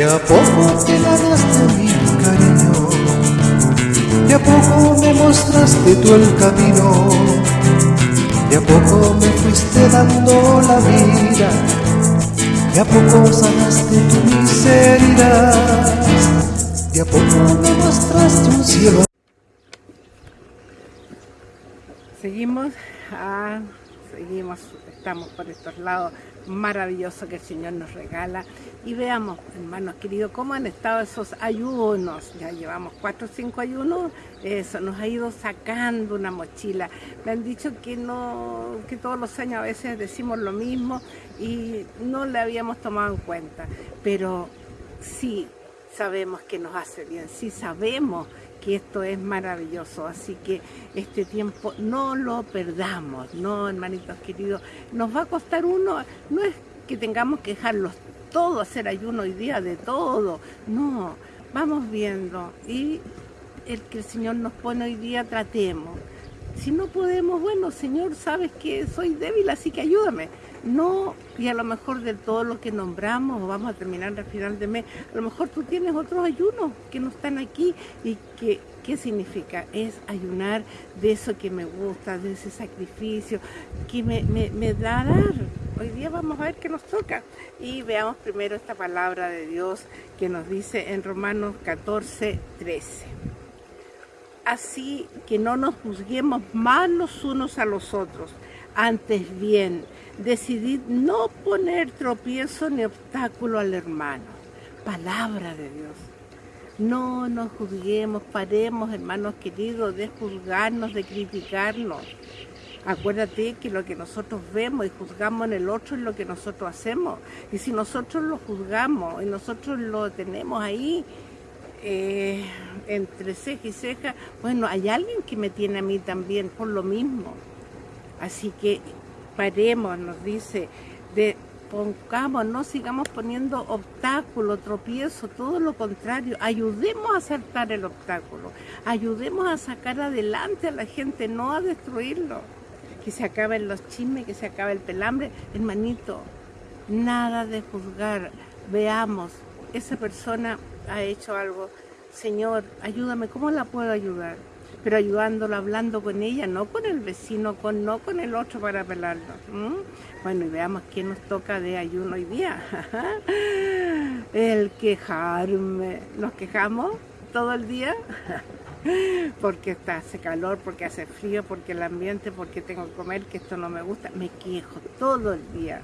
De a poco te ganaste mi cariño, de a poco me mostraste tú el camino, de a poco me fuiste dando la vida, de a poco sanaste tu miseria, de a poco me mostraste un cielo. Seguimos, ah, estamos por estos lados maravillosos que el Señor nos regala. Y veamos, hermanos queridos, cómo han estado esos ayunos. Ya llevamos cuatro o cinco ayunos, eso nos ha ido sacando una mochila. Me han dicho que no, que todos los años a veces decimos lo mismo y no le habíamos tomado en cuenta. Pero sí sabemos que nos hace bien, sí sabemos que esto es maravilloso, así que este tiempo no lo perdamos, no hermanitos queridos, nos va a costar uno, no es que tengamos que dejarlos todo, hacer ayuno hoy día de todo, no, vamos viendo y el que el Señor nos pone hoy día tratemos, si no podemos, bueno Señor, sabes que soy débil, así que ayúdame, no, y a lo mejor de todo lo que nombramos, vamos a terminar al final de mes, a lo mejor tú tienes otros ayunos que no están aquí y que, ¿qué significa? Es ayunar de eso que me gusta, de ese sacrificio, que me, me da dar. Hoy día vamos a ver qué nos toca. Y veamos primero esta palabra de Dios que nos dice en Romanos 14, 13 así que no nos juzguemos más los unos a los otros, antes bien, decidid no poner tropiezo ni obstáculo al hermano. Palabra de Dios. No nos juzguemos, paremos, hermanos queridos, de juzgarnos, de criticarnos. Acuérdate que lo que nosotros vemos y juzgamos en el otro es lo que nosotros hacemos. Y si nosotros lo juzgamos y nosotros lo tenemos ahí eh, entre ceja y ceja, bueno, hay alguien que me tiene a mí también por lo mismo. Así que paremos, nos dice, de pongamos, no sigamos poniendo obstáculos, tropiezos, todo lo contrario, ayudemos a saltar el obstáculo, ayudemos a sacar adelante a la gente, no a destruirlo. Que se acaben los chismes, que se acabe el pelambre, hermanito, nada de juzgar, veamos, esa persona ha hecho algo, Señor, ayúdame, ¿cómo la puedo ayudar? pero ayudándola, hablando con ella, no con el vecino, con, no con el otro para pelarlo. Bueno, y veamos qué nos toca de ayuno hoy día. el quejarme. ¿Nos quejamos todo el día? porque hace calor, porque hace frío, porque el ambiente, porque tengo que comer, que esto no me gusta. Me quejo todo el día.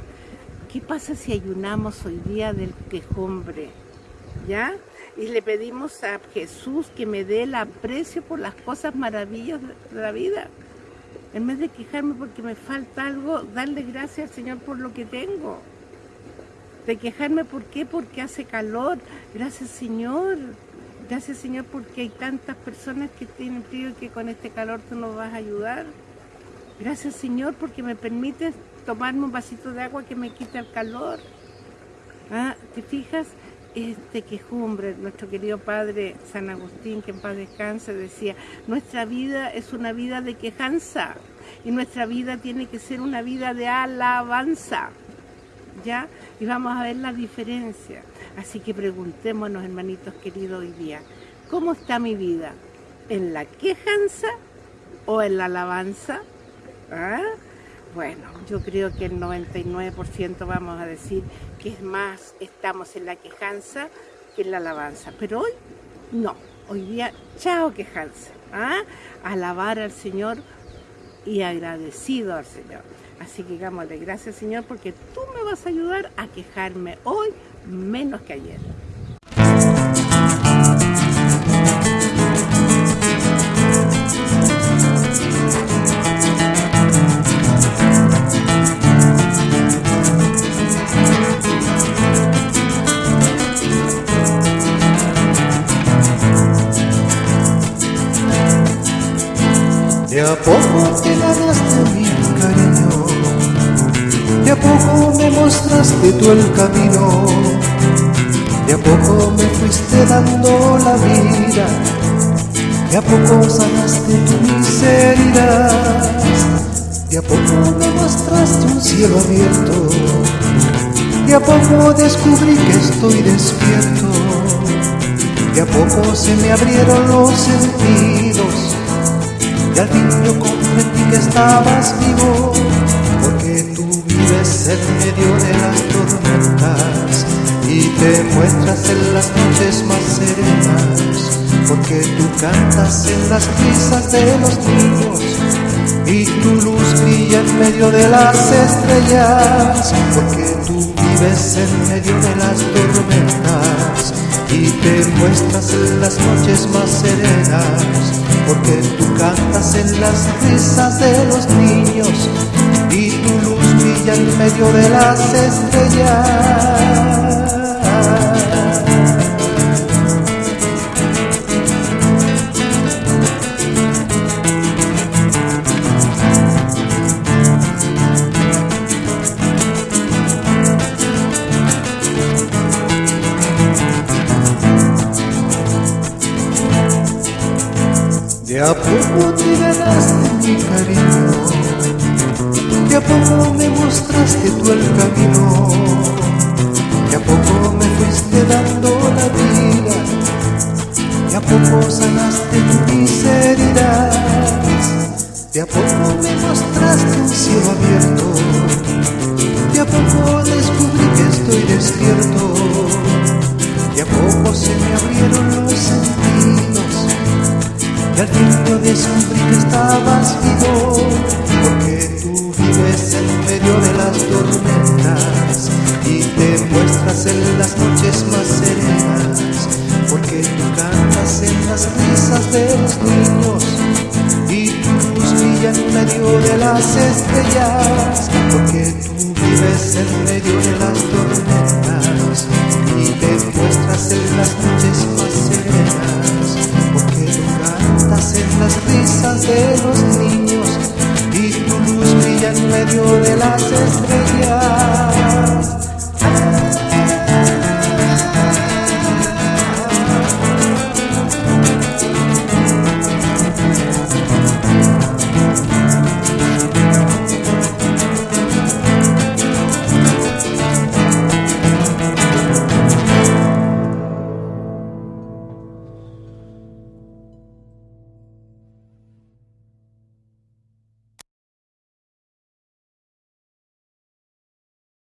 ¿Qué pasa si ayunamos hoy día del quejumbre? Y le pedimos a Jesús que me dé el aprecio por las cosas maravillosas de la vida. En vez de quejarme porque me falta algo, darle gracias al Señor por lo que tengo. De quejarme, ¿por qué? Porque hace calor. Gracias, Señor. Gracias, Señor, porque hay tantas personas que tienen frío y que con este calor tú nos vas a ayudar. Gracias, Señor, porque me permites tomarme un vasito de agua que me quita el calor. Ah, ¿Te fijas? Este quejumbre, nuestro querido padre San Agustín, que en paz descanse, decía, nuestra vida es una vida de quejanza y nuestra vida tiene que ser una vida de alabanza, ¿ya? Y vamos a ver la diferencia. Así que preguntémonos, hermanitos queridos, hoy día, ¿cómo está mi vida? ¿En la quejanza o en la alabanza? ¿Ah? Bueno, yo creo que el 99% vamos a decir que es más, estamos en la quejanza que en la alabanza. Pero hoy, no. Hoy día, chao quejanza. ¿ah? Alabar al Señor y agradecido al Señor. Así que digámosle gracias Señor porque tú me vas a ayudar a quejarme hoy menos que ayer. A poco te ganaste mi cariño, de a poco me mostraste tú el camino, de a poco me fuiste dando la vida, de a poco sanaste tu miseria, de a poco me mostraste un cielo abierto, De a poco descubrí que estoy despierto, de a poco se me abrieron los sentidos, y al fin yo comprendí que estabas vivo, porque tú vives en medio de las tormentas y te muestras en las noches más serenas, porque tú cantas en las risas de los niños y tu luz brilla en medio de las estrellas, porque tú vives en medio de las tormentas y te muestras en las noches más serenas, porque tú cantas en las risas de los niños y tu luz brilla en medio de las estrellas. De a poco te ganaste mi cariño, de a poco me mostraste tú el camino, de a poco me fuiste dando la vida, de a poco sanaste mis heridas, de a poco me mostraste un cielo abierto, medio de las tormentas y te muestras en las noches más serenas, porque tú cantas en las risas de los niños y tu luz brilla en medio de las estrellas.